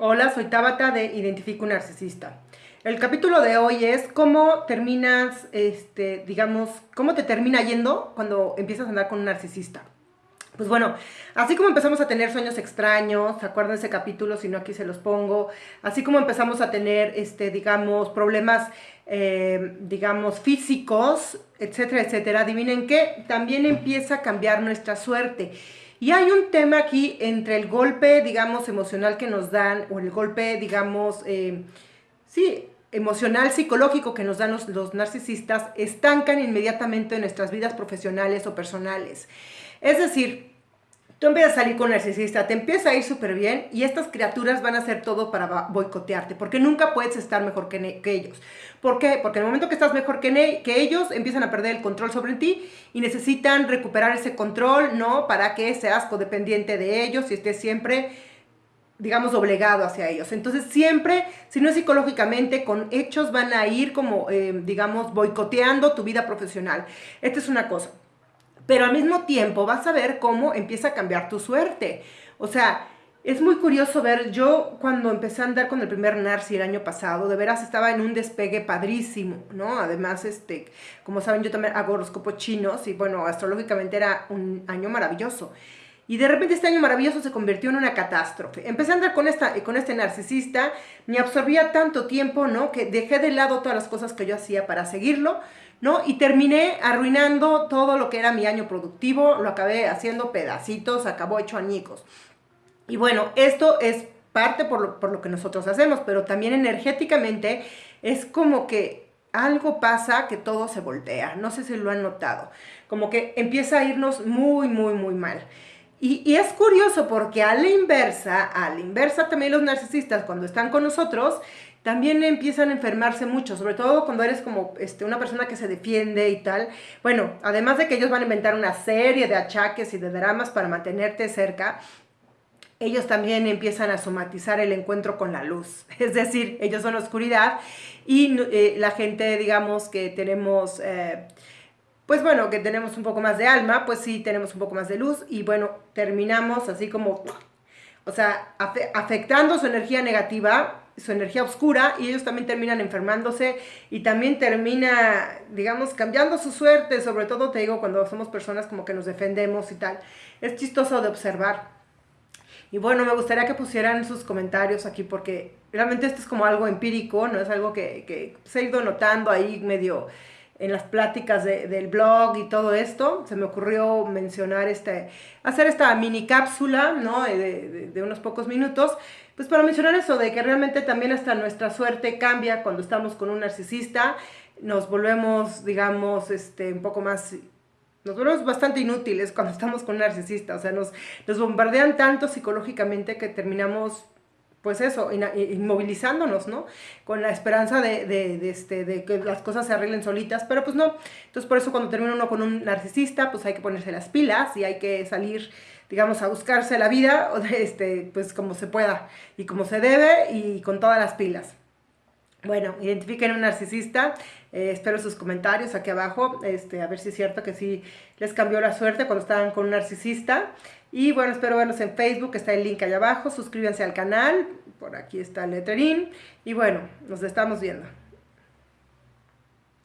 Hola, soy Tabata de Identifico un Narcisista. El capítulo de hoy es cómo terminas, este, digamos, cómo te termina yendo cuando empiezas a andar con un narcisista. Pues bueno, así como empezamos a tener sueños extraños, ¿se acuerdan ese capítulo? Si no, aquí se los pongo. Así como empezamos a tener, este, digamos, problemas, eh, digamos, físicos, etcétera, etcétera. Adivinen qué, también empieza a cambiar nuestra suerte. Y hay un tema aquí entre el golpe, digamos, emocional que nos dan, o el golpe, digamos, eh, sí, emocional, psicológico que nos dan los, los, narcisistas, estancan inmediatamente en nuestras vidas profesionales o personales. Es decir, tú empiezas a salir con narcisista, te empieza a ir súper bien y estas criaturas van a hacer todo para boicotearte, porque nunca puedes estar mejor que, ellos. ¿Por qué? Porque en el momento que estás mejor que, que ellos, empiezan a perder el control sobre ti y necesitan recuperar ese control, ¿no? Para que seas codependiente de ellos y estés siempre digamos, obligado hacia ellos. Entonces, siempre, si no es psicológicamente, con hechos van a ir como, eh, digamos, boicoteando tu vida profesional. Esta es una cosa pero al mismo tiempo vas a ver cómo empieza a cambiar tu suerte. O sea, es muy curioso ver, yo cuando empecé a andar con el primer Narci el año pasado, de veras estaba en un despegue padrísimo, ¿no? Además, este, como saben, yo también hago horóscopos chinos y bueno, astrológicamente era un año maravilloso. Y de repente este año maravilloso se convirtió en una catástrofe. Empecé a andar con, esta, con este narcisista, me absorbía tanto tiempo, ¿no? Que dejé de lado todas las cosas que yo hacía para seguirlo ¿no? Y terminé arruinando todo lo que era mi año productivo, lo acabé haciendo pedacitos, acabó hecho añicos. Y bueno, esto es parte por lo, por lo que nosotros hacemos, pero también energéticamente es como que algo pasa que todo se voltea, no sé si lo han notado, como que empieza a irnos muy, muy, muy mal. Y, es curioso porque a la inversa, a la inversa también los narcisistas cuando están con nosotros, también empiezan a enfermarse mucho, sobre todo cuando eres como este, una persona que se defiende y tal. Bueno, además de que ellos van a inventar una serie de achaques y de dramas para mantenerte cerca, ellos también empiezan a somatizar el encuentro con la luz. Es decir, ellos son oscuridad y eh, la gente, digamos, que tenemos... Eh, pues bueno, que tenemos un poco más de alma, pues sí tenemos un poco más de luz y bueno, terminamos así como, o sea, afectando su energía negativa su energía oscura y ellos también terminan enfermándose y también termina, digamos, cambiando su suerte, sobre todo te digo cuando somos personas como que nos defendemos y tal. Es chistoso de observar. Y bueno, me gustaría que pusieran sus comentarios aquí porque realmente esto es como algo empírico, no es algo que, que se ha ido notando ahí medio en las pláticas del blog y todo esto, se me ocurrió mencionar este, hacer esta mini cápsula, ¿no? De, de, unos pocos minutos, pues para mencionar eso, de que realmente también hasta nuestra suerte cambia cuando estamos con un narcisista, nos volvemos, digamos, este, un poco más nos volvemos bastante inútiles cuando estamos con un narcisista, o sea, nos, nos bombardean tanto psicológicamente que terminamos pues eso, inmovilizándonos, ¿no? Con la esperanza de, este, de que las cosas se arreglen solitas, pero pues no. Entonces por eso cuando termina uno con un narcisista, pues hay que ponerse las pilas y hay que salir, digamos, a buscarse la vida, este, pues como se pueda y como se debe y con todas las pilas. Bueno, identifiquen un narcisista, eh, espero sus comentarios aquí abajo, este, a ver si es cierto que sí les cambió la suerte cuando estaban con un narcisista. Y bueno, espero verlos en Facebook, está el link allá abajo, suscríbanse al canal, por aquí está el letterín. Y bueno, nos estamos viendo.